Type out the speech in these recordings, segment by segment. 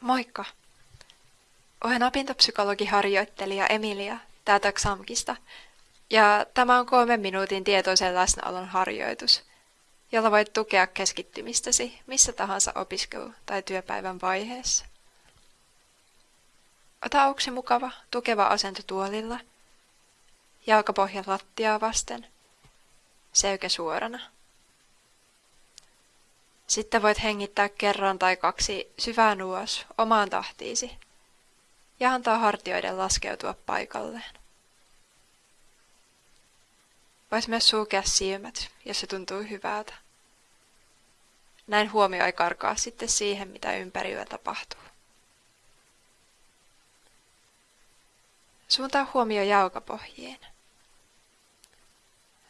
Moikka! Olen opintopsykologiharjoittelija Emilia täältä XAMKista, ja tämä on kolmen minuutin tietoisen läsnäolon harjoitus, jolla voit tukea keskittymistäsi missä tahansa opiskelu- tai työpäivän vaiheessa. Ota auksi mukava, tukeva asento tuolilla, jalkapohja lattiaa vasten, selkä suorana. Sitten voit hengittää kerran tai kaksi syvään ulos omaan tahtiisi ja antaa hartioiden laskeutua paikalleen. Voit myös sulkea silmät, jos se tuntuu hyvältä. Näin huomio ei karkaa sitten siihen, mitä ympärillä tapahtuu. Suuntaa huomio jalkapohjiin.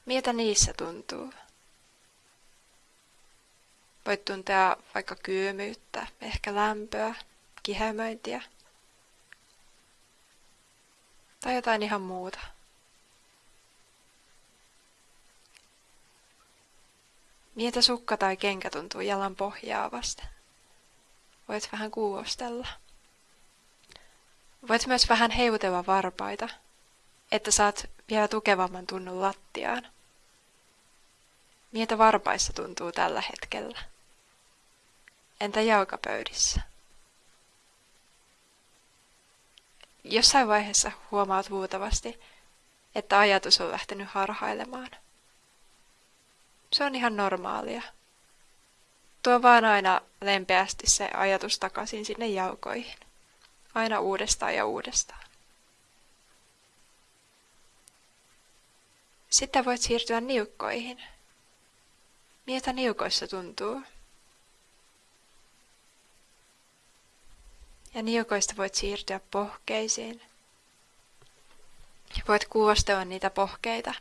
Miltä niissä tuntuu? Voit tuntea vaikka kylmyyttä, ehkä lämpöä, kihemöintiä tai jotain ihan muuta. Miltä sukka tai kenkä tuntuu jalan pohjaa vasten. Voit vähän kuulostella. Voit myös vähän heutella varpaita, että saat vielä tukevamman tunnun lattiaan. Miltä varpaissa tuntuu tällä hetkellä? Entä jalkapöydissä? Jossain vaiheessa huomaat luultavasti, että ajatus on lähtenyt harhailemaan. Se on ihan normaalia. Tuo vaan aina lempeästi se ajatus takaisin sinne jalkoihin. Aina uudestaan ja uudestaan. Sitten voit siirtyä niukkoihin. Miltä niukoissa tuntuu? Ja niukoista voit siirtyä pohkeisiin. Ja voit kuostella niitä pohkeita.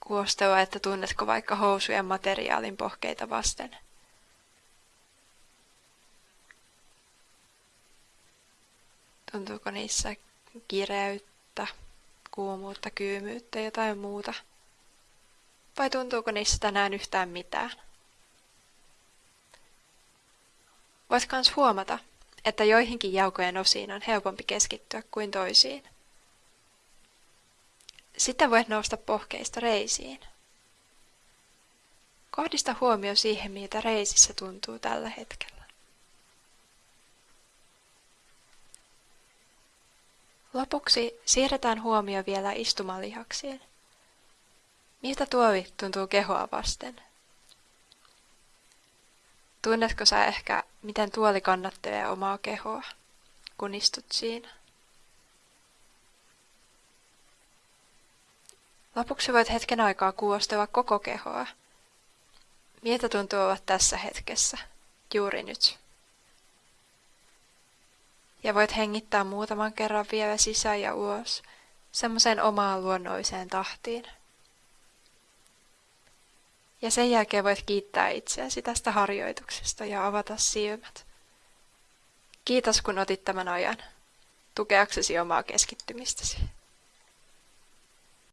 Kuostella, että tunnetko vaikka housujen materiaalin pohkeita vasten. Tuntuuko niissä kireyttä, kuumuutta, kyymyyttä, jotain muuta? Vai tuntuuko niissä tänään yhtään mitään? Voit kans huomata, että joihinkin jaukojen osiin on helpompi keskittyä kuin toisiin. Sitten voit nousta pohkeista reisiin. Kohdista huomio siihen, miltä reisissä tuntuu tällä hetkellä. Lopuksi siirretään huomio vielä istumalihaksiin. Miltä tuovi tuntuu kehoa vasten? Tunnetko sä ehkä, miten tuoli kannattelee omaa kehoa, kun istut siinä? Lopuksi voit hetken aikaa kuostella koko kehoa. Miltä tuntuu olla tässä hetkessä, juuri nyt? Ja voit hengittää muutaman kerran vielä sisään ja ulos, semmoiseen omaan luonnolliseen tahtiin. Ja sen jälkeen voit kiittää itseäsi tästä harjoituksesta ja avata silmät. Kiitos kun otit tämän ajan, tukeaksesi omaa keskittymistäsi.